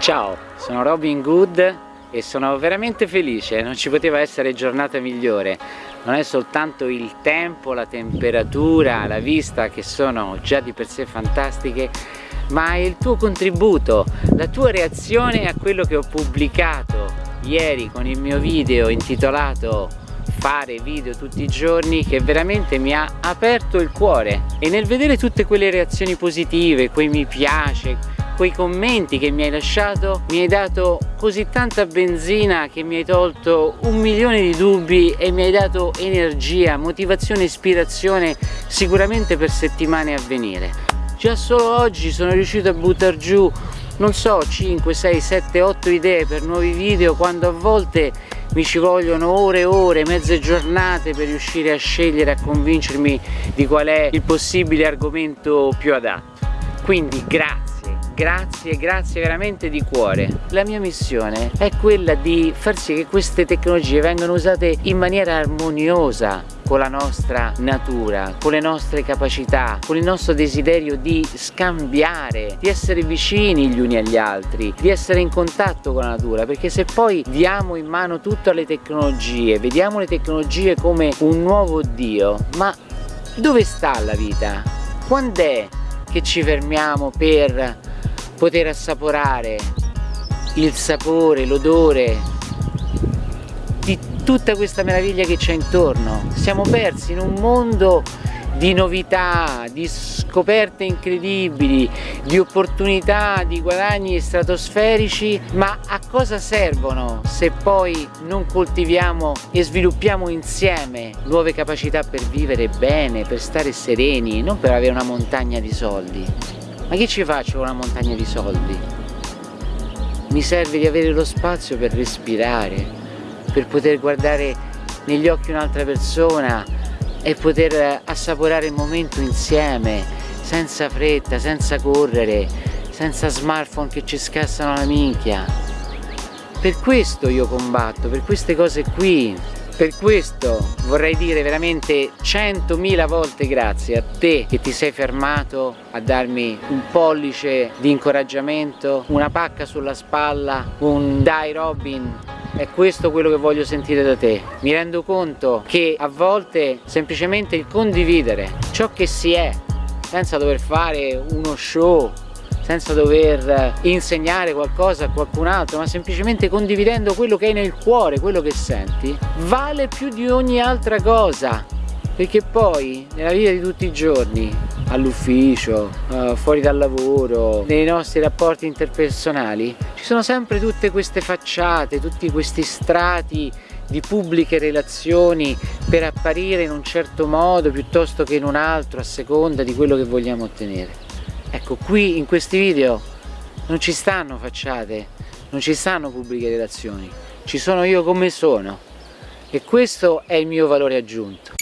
Ciao, sono Robin Good e sono veramente felice, non ci poteva essere giornata migliore. Non è soltanto il tempo, la temperatura, la vista che sono già di per sé fantastiche, ma il tuo contributo, la tua reazione a quello che ho pubblicato ieri con il mio video intitolato fare video tutti i giorni che veramente mi ha aperto il cuore e nel vedere tutte quelle reazioni positive, quei mi piace, quei commenti che mi hai lasciato mi hai dato così tanta benzina che mi hai tolto un milione di dubbi e mi hai dato energia, motivazione, ispirazione sicuramente per settimane a venire. Già solo oggi sono riuscito a buttare giù non so 5, 6, 7, 8 idee per nuovi video quando a volte mi ci vogliono ore e ore, mezze giornate per riuscire a scegliere, a convincermi di qual è il possibile argomento più adatto. Quindi grazie grazie, grazie veramente di cuore. La mia missione è quella di far sì che queste tecnologie vengano usate in maniera armoniosa con la nostra natura, con le nostre capacità, con il nostro desiderio di scambiare, di essere vicini gli uni agli altri, di essere in contatto con la natura, perché se poi diamo in mano tutto alle tecnologie, vediamo le tecnologie come un nuovo Dio, ma dove sta la vita? Quando è che ci fermiamo per poter assaporare il sapore, l'odore di tutta questa meraviglia che c'è intorno. Siamo persi in un mondo di novità, di scoperte incredibili, di opportunità, di guadagni stratosferici, ma a cosa servono se poi non coltiviamo e sviluppiamo insieme nuove capacità per vivere bene, per stare sereni, non per avere una montagna di soldi? Ma che ci faccio con una montagna di soldi? Mi serve di avere lo spazio per respirare, per poter guardare negli occhi un'altra persona e poter assaporare il momento insieme, senza fretta, senza correre, senza smartphone che ci scassano la minchia. Per questo io combatto, per queste cose qui, per questo vorrei dire veramente centomila volte grazie a te che ti sei fermato a darmi un pollice di incoraggiamento, una pacca sulla spalla, un dai Robin è questo quello che voglio sentire da te mi rendo conto che a volte semplicemente il condividere ciò che si è senza dover fare uno show senza dover insegnare qualcosa a qualcun altro ma semplicemente condividendo quello che hai nel cuore, quello che senti vale più di ogni altra cosa. Perché poi nella vita di tutti i giorni all'ufficio, uh, fuori dal lavoro, nei nostri rapporti interpersonali ci sono sempre tutte queste facciate, tutti questi strati di pubbliche relazioni per apparire in un certo modo piuttosto che in un altro a seconda di quello che vogliamo ottenere ecco qui in questi video non ci stanno facciate non ci stanno pubbliche relazioni ci sono io come sono. E questo è il mio valore aggiunto